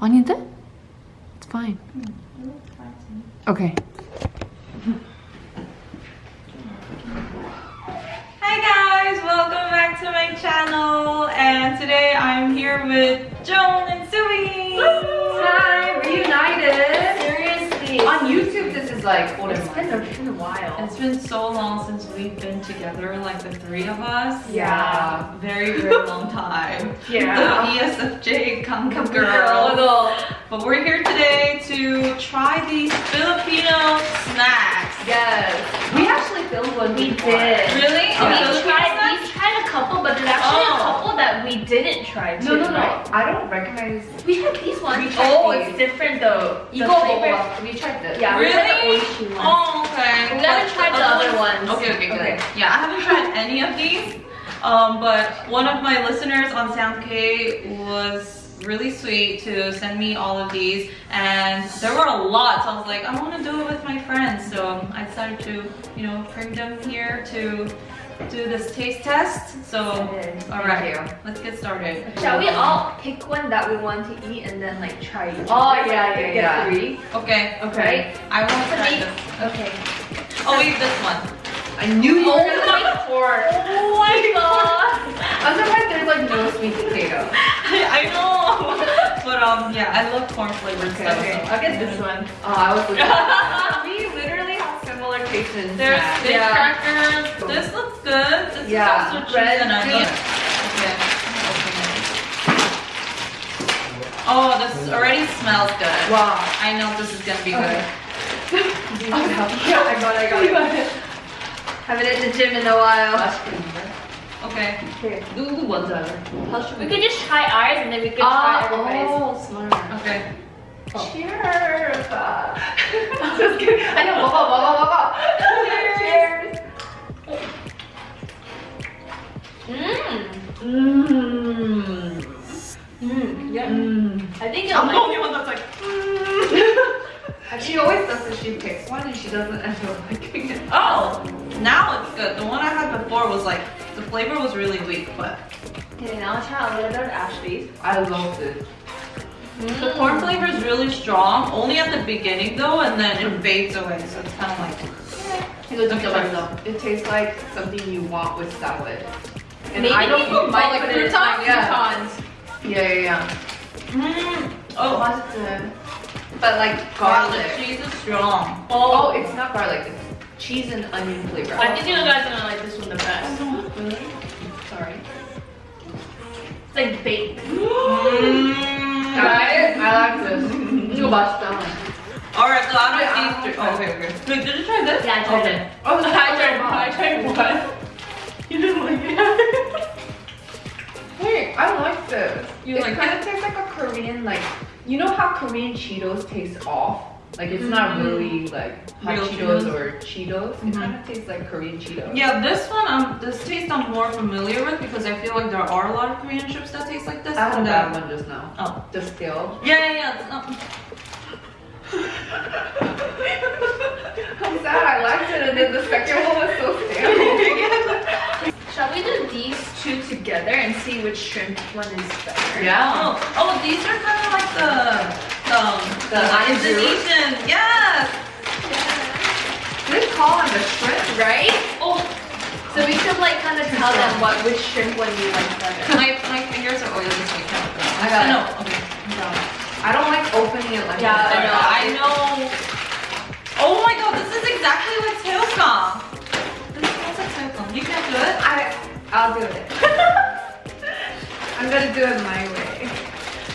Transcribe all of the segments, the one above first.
아닌데? It's fine. Okay. Hi guys, welcome back to my channel. And today I'm here with Joan and Sui. This is It's been a, been a while. It's been so long since we've been together, like the three of us. Yeah. Uh, very, very long time. Yeah. The ESFJ Kangkang Girl. girls. But we're here today to try these Filipino snacks. Yes. We actually filmed one We before. did. Really? Oh, we Oh, tried, snacks? we tried a couple, but there's actually a couple that we didn't try. No, no, no. Right? I don't recognize. We had these ones. oh, these. it's different though. The Eco flavor. We tried this. Yeah, really? we tried the Oishi one. Oh, okay. We never tried the, other ones. ones. Okay, okay, good. Okay. Yeah, I haven't tried any of these. Um, but one of my listeners on SoundK was really sweet to send me all of these and there were a lot so I was like I want to do it with my friends so I decided to you know bring them here to do this taste test so Excited. all Thank right you. let's get started Shall we all pick one that we want to eat and then like try each Oh, yeah, Like, yeah, get yeah. three. okay Okay. I want to For try me- this Okay. oh wait this one I knew you Oh were gonna my pork. Oh my god. I'm surprised there's like no sweet potato. I know but um yeah I love corn flavored stuff Okay, so- I'll get this one. Oh, I was looking. we literally have similar tastes in There's snacks. fish Yeah. crackers. This looks good. This yeah. is also cheese and onion. Okay. Oh, this already smells good. Wow. I know this is gonna be okay. good. oh, yeah, I got it, I got it. Got it. Haven't hit the gym in a while. Okay. Do We'll do dollar. We, we can just try ours and then we can ah, oh, try everybody's. Oh, smart. Okay. Oh. Cheers! Just kidding. I know. Baba, baba, baba. Cheers. Cheers. Mmm. Mmm. Mmm. mmm. mmm. Yeah. I think I'm the only one that's like. Actually, she always does this. She picks one and she doesn't end up liking it. Oh, now it's good. The one I had before was like the flavor was really weak, but. Okay, now I'll try a little bit of Ashby's. I love this. Mm. The corn flavor is really strong, only at the beginning though, and then it fades away, so it's kind of like... It, like it tastes like something you want with salad. And Maybe I don't put my like croutons, croutons. Yeah, yeah, yeah. Mm. Oh, mustard. But like garlic. garlic. Cheese is strong. Oh. oh, it's not garlic. It's cheese and onion flavor. I think you guys are gonna like this one the best. Mm. Sorry. It's like baked. mm. Guys, I like this. You bust basta. Alright, so out of these three. Oh, okay, okay. Wait, did you try this? Yeah, I tried okay. it. Oh, I tried, I tried one. You didn't like it? I like this. You it like kind of tastes like a Korean, like you know how Korean Cheetos taste off. Like it's not really like hot Real Cheetos, Cheetos. or Cheetos. It Mhm. kind of tastes like Korean Cheetos. Yeah, this one, um, this taste I'm more familiar with because I feel like there are a lot of Korean chips that taste like this. I had a and, bad uh, one just now. Oh. The stale. Yeah, yeah, yeah. Um, I'm sad I liked it, and then the second one was so stale. Shall we do these two together and see which shrimp one is better? yeah. oh, oh, these are kind of like the, um, The Anju? Indonesian. Yes. This call on the shrimp. Right? Oh. So we should like kind of tell them what which shrimp one you like better. My, my fingers are oily, so you can't. I got it. No, okay. I don't like opening it like Yeah, this. I know, I know. Oh my god, this is exactly like Tailscom. This smells like Tailscom. You can't do it? I, I'll do it. I'm gonna do it my way.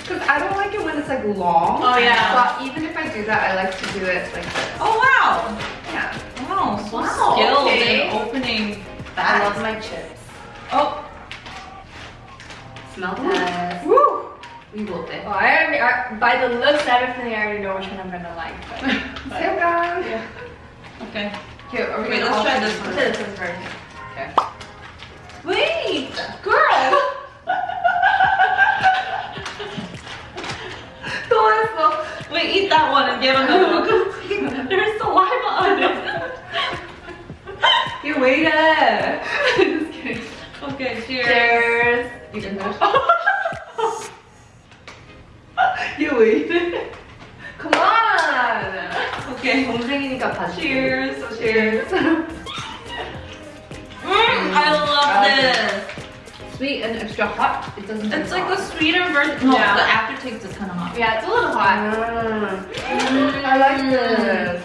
Cause I don't like it when it's like long. Oh, yeah. But even if I do that, I like to do it like this. Oh wow. Yeah. Wow, so Wow, skilled okay. in opening I love my chips. Oh, Smell test. Woo! We will be. Oh, I already, I, by the looks, definitely I already know which one I'm gonna like. But, but yeah. okay. Here, are we Wait, gonna let's try this Let's one. this one first. Wait, girl. Todo eso. Wait, eat that one and get another one. There's saliva on it. you waited. Just kidding. Okay, cheers. Cheers. You can finish. you waited. Come on. Okay. 동생이니까 봐. Cheers. Cheers. cheers this. Sweet and extra hot. It doesn't. It's like hot. a sweeter version. No, yeah. the aftertaste is kind of hot. Yeah, it's a little hot. Mm. Mm. I like mm. this.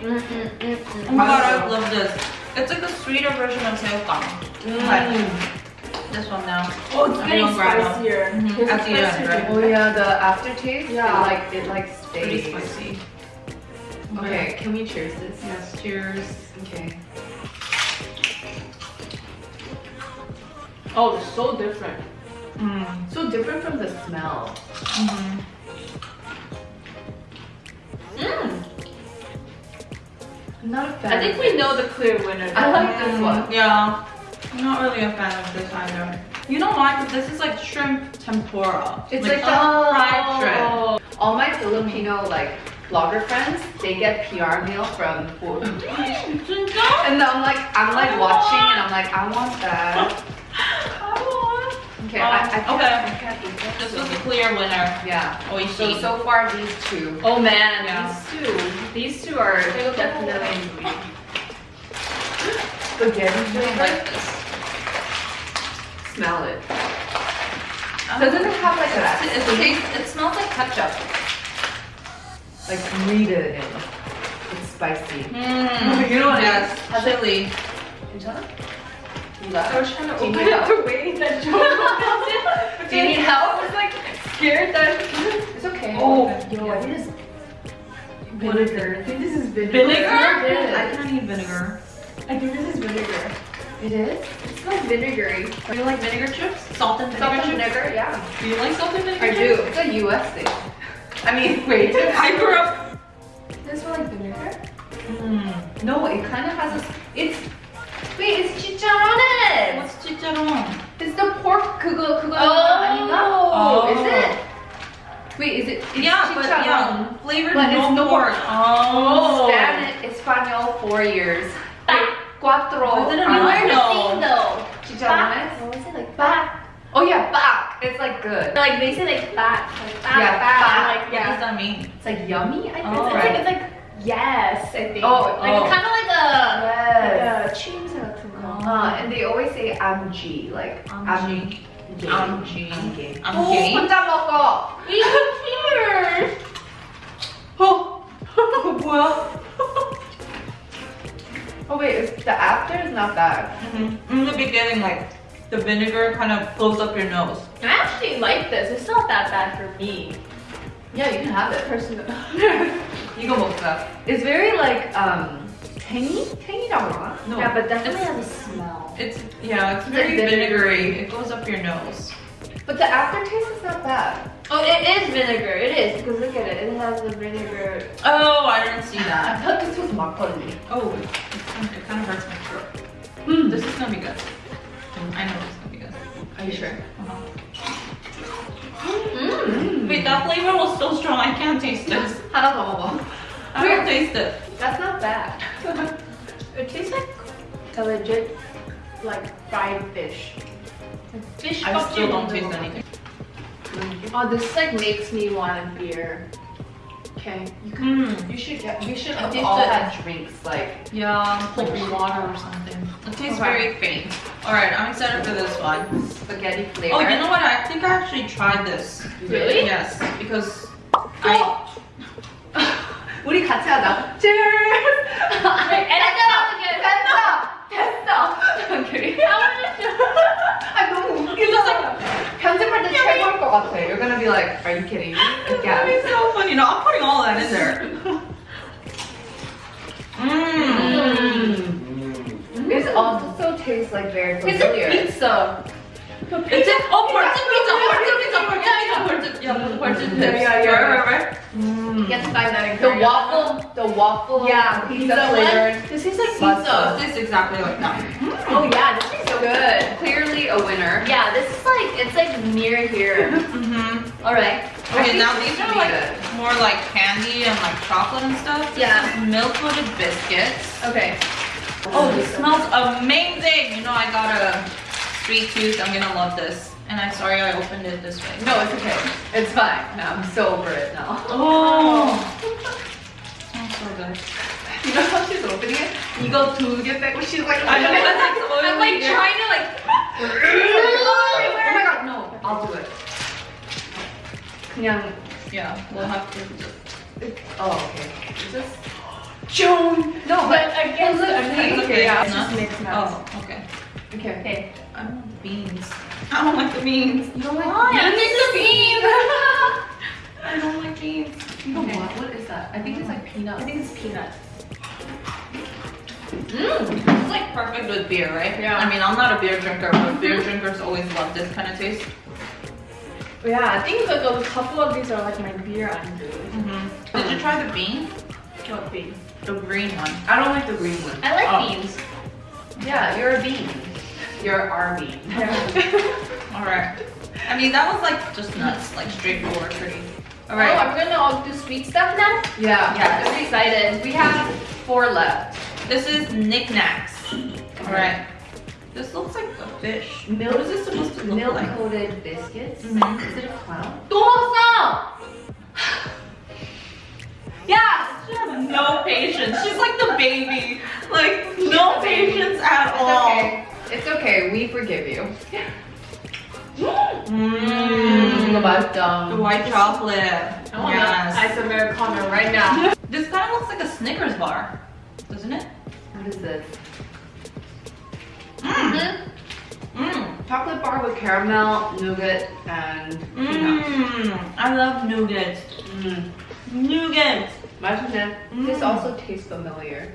Mm, mm, mm. Oh my god, I love this. It's like the sweeter version of saeukkang. Mm this one now. Oh, it's getting spicier. Mm -hmm. At the end, right? Oh yeah, the aftertaste. Yeah, it like it like stays. Pretty spicy. Okay, okay, can we cheers this? Yes, cheers. Okay. Oh, it's so different. Mm. So different from the smell. Mm-hmm. Mm. I'm not a fan. I think we know the clear winner. I like this Mm, one. Yeah. I'm not really a fan of this either. You know why? 'Cause this is like shrimp tempura. It's like, a the fried shrimp. Oh. All my Filipino like blogger friends, they get PR meal from food. 진짜? And I'm like, I'm like watching and I'm like, I want that. I want. Okay, Um, I, I can't, okay. I can't eat that. This was the clear winner. Yeah. So Oishi. so far these two. Oh man, Yeah. these two. These two are definitely. Spaghetti I flavor. like this. Smell it. Um, Doesn't it have like it, a it, tastes, it smells like ketchup. like kneaded in? It's spicy. Mm. You know what it yes. Chili. 괜찮아? I was trying to open need it the way that Joe opened it. Do you need help? I was like scared that. It's okay. Oh, yo, I think it's What is vinegar. I think this is vinegar. Vinegar? I can't eat vinegar. I think this is vinegar. It is? It smells vinegary. Do you like vinegar chips? Salt and vinegar Salt and chips? vinegar, yeah. Do you like salt and vinegar I chips? do. It's a US thing. I mean, wait. I grew up. Does it smell like vinegar? Mm. No, it kind of has a. cuatro. I didn't años. know. Where's the No. thing though? Chicharrones? What was it like? Back. Oh yeah, back. It's like good. Like they say like back. Like back. Yeah, back. back. Like What does yeah. that mean? It's like yummy. I think. Oh. It's right? like it's like yes, I think. Oh, like oh. kind of like a Yes. like a cheese 같은 거. Uh, and they always say I'm G, like Amji. I'm Amji. I'm gay. I'm 오, gay. 혼자 먹어. We here. 어, 뭐야? oh wait, it's, the after is not bad. Mhm. In the beginning, like the vinegar kind of closed up your nose. I actually like this. It's not that bad for me. Yeah, you can have it. Personally. 이거 먹자. It's very like um tangy, tangy라고 하나? No, yeah, but definitely it's- has a smell. It's yeah, it's It's very like vinegary. It goes up your nose. But the aftertaste is not bad. Oh, it is vinegar. It is because look at it. It has the vinegar. Oh, I didn't see I that. thought this was 막걸리. Oh, it kind of hurts my throat. Mm. This is gonna be good. I know this is gonna be good. Are you sure? Uh -huh. mm. Wait, that flavor was so strong. I can't taste this. I don't know. I don't taste it. That's not bad. it tastes like a legit like fried fish. Fish I still don't taste anything. Oh, this like makes me want a beer Okay. Mm. You should get. We should I have taste all it. had drinks like. Yeah, like water or something. It tastes Okay. very faint. Alright, I'm excited for this one. spaghetti flavor. Oh, you know what? I think I actually tried this. Really? Yes, because I. 우리 같이 하자. Cheers. 됐어. 됐어. Okay. 아 너무 웃기다. 편집할 때 최고일 것 같아. You're gonna be like, are you kidding me? That Again. is so funny. No, I'm putting all that in there. Mmm. Also tastes like very familiar. It's a pizza. The pizza? It's a, oh, parts of pizza, parts of pizza, parts of pizza, yeah, yeah, parts of pizza. Yeah, yeah, yeah. Right, right, right. Mm. You get to find that in Korea. The waffle, the waffle. Yeah, pizza, pizza flavored. This tastes like pizza. This is exactly like that. Mm. Oh yeah, this tastes so good. Clearly a winner. Yeah, this is like, it's like near here. mm -hmm. All right. Okay, now these are like more like candy and like chocolate and stuff. Yeah. Milk coated biscuits. Okay. Oh, this smells amazing. You know, I got a sweet tooth. I'm gonna love this. And I'm sorry I opened it this way. No, it's okay. It's fine. I'm so over it now. Oh. smells so good. You know how she's opening it? You go to get back. She's like, I know, I'm like, I'm like trying to like. oh my god, no, I'll do it. 그냥 Yeah, we'll have to. Oh, okay. Is this Joan? No, but against the okay, okay, yeah. it's just mix nuts. Oh, okay. Okay. Okay. I don't want the beans. I don't like the beans. You don't like Why? I miss the beans. I don't like beans. You know what? What is that? I think it's like peanut. I think it's peanut. Mmm, it's like perfect with beer, right? Yeah. I mean, I'm not a beer drinker, but beer drinkers always love this kind of taste. Yeah, I think like a couple of these are like my beer undo. Mm-hmm. Did you try the bean? What bean? The green one. I don't like the green one. I like Oh. beans. Yeah, you're a bean. You're our bean. All right. I mean, that was like just nuts, like straightforward, pretty. All right. Oh, right. I'm gonna all do sweet stuff now. Yeah. Yes. I'm excited. We have four left. This is knickknacks. All right. This looks like a fish. Milk, what is this supposed to look milk like? Milk-coated biscuits. Mm -hmm. Is it a clown? Dosa! yes! She has no patience. She's like the baby. Like, no patience baby. at it's all. Okay. It's okay. We forgive you. Mmm, the white The white chocolate. Yes. ice Americano right now. this kind of looks like a Snickers bar, doesn't it? What is this? Mm -hmm. Mm. Chocolate bar with caramel, nougat, and. Mm. I love nougat. Mm. Nougat. 맛있네. Mm. This also tastes familiar.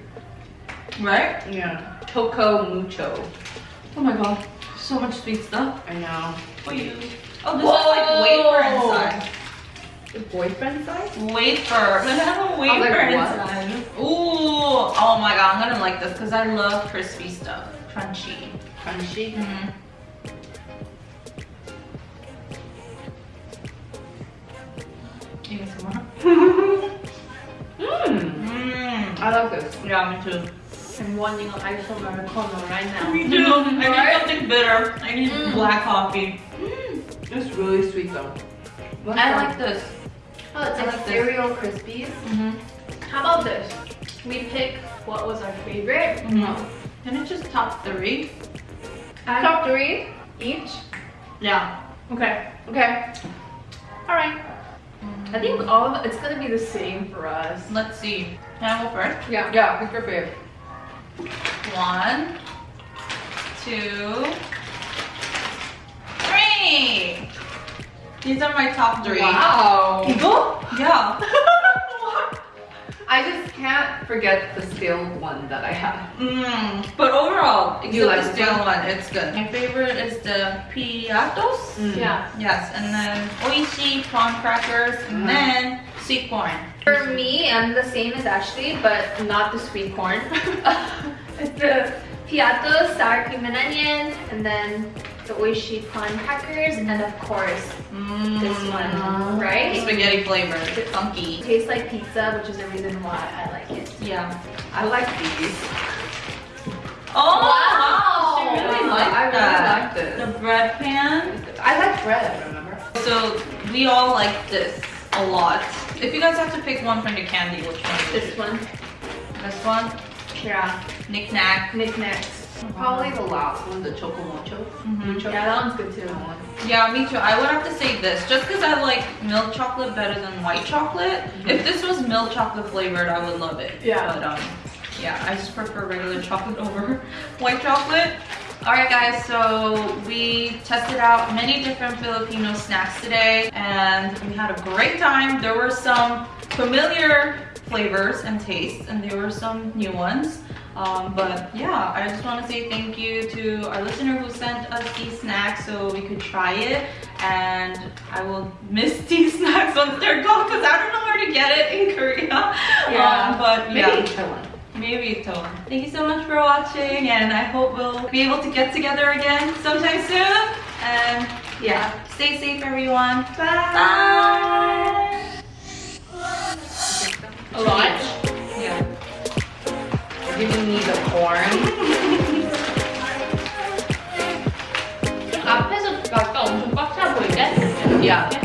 Right? Yeah. Choco mucho. Oh my god. So much sweet stuff. I know. For you. Oh, this Whoa. is like wafer inside. The boyfriend size? Wafer. Let me have a oh, wafer like, inside. Ooh. Oh my god, I'm gonna like this because I love crispy stuff. Crunchy. Crunchy. Mm-hmm. You get some more? Mmm. Mmm. I love this. Yeah, me too. I'm wanting an ice americano right now. Me too. I need Right? something bitter. I need Mm. black coffee. It's really sweet though. What's I that? like this. Oh, it's I like cereal crispies. Mm-hmm. How about this? We pick what was our favorite. Mm-hmm. Can it just top three? Top three each. Yeah. Okay. Okay. All right. I think all of it's gonna be the same for us. Let's see. Can I go first? Yeah. Yeah, pick your favorite. One, two, three. These are my top three. Wow. 이거? Yeah. I just can't forget the stale one that I have. Mm, but overall, You like the stale one? one, it's good. My favorite is the Piattos. Mm. Yeah. Yes, and then oishi prawn crackers, and Mhm. then sweet corn. For me, I'm the same as Ashley, but not the sweet corn. it's the Piattos, sour cream and onion, and then the oishi prawn crackers, and of course Mm. this one, right? The Spaghetti flavored, funky. It tastes like pizza, which is the reason why I like it. Yeah. I like these. Oh Wow. she really Uh, liked I really that. like this. The bread pan. I like bread, remember? So we all like this a lot. If you guys have to pick one from the candy, which one? This one, This one. yeah, Knick knack. knickknacks. Probably the last one, the choco mucho. Mhm. Mucho. Yeah, that one's good too. Yeah, me too. I would have to say this, just because I like milk chocolate better than white chocolate. If this was milk chocolate flavored, I would love it. Yeah. But um, yeah, I just prefer regular chocolate over white chocolate. All right, guys. So we tested out many different Filipino snacks today, and we had a great time. There were some familiar flavors and tastes, and there were some new ones. Um, but yeah, I just want to say thank you to our listener who sent us these snacks so we could try it. And I will miss these snacks once they're gone because I don't know where to get it in Korea. Yeah. Um, but yeah. Maybe Taiwan. Maybe Tone. Thank you so much for watching and I hope we'll be able to get together again sometime soon. And yeah, stay safe everyone. Bye. Yeah.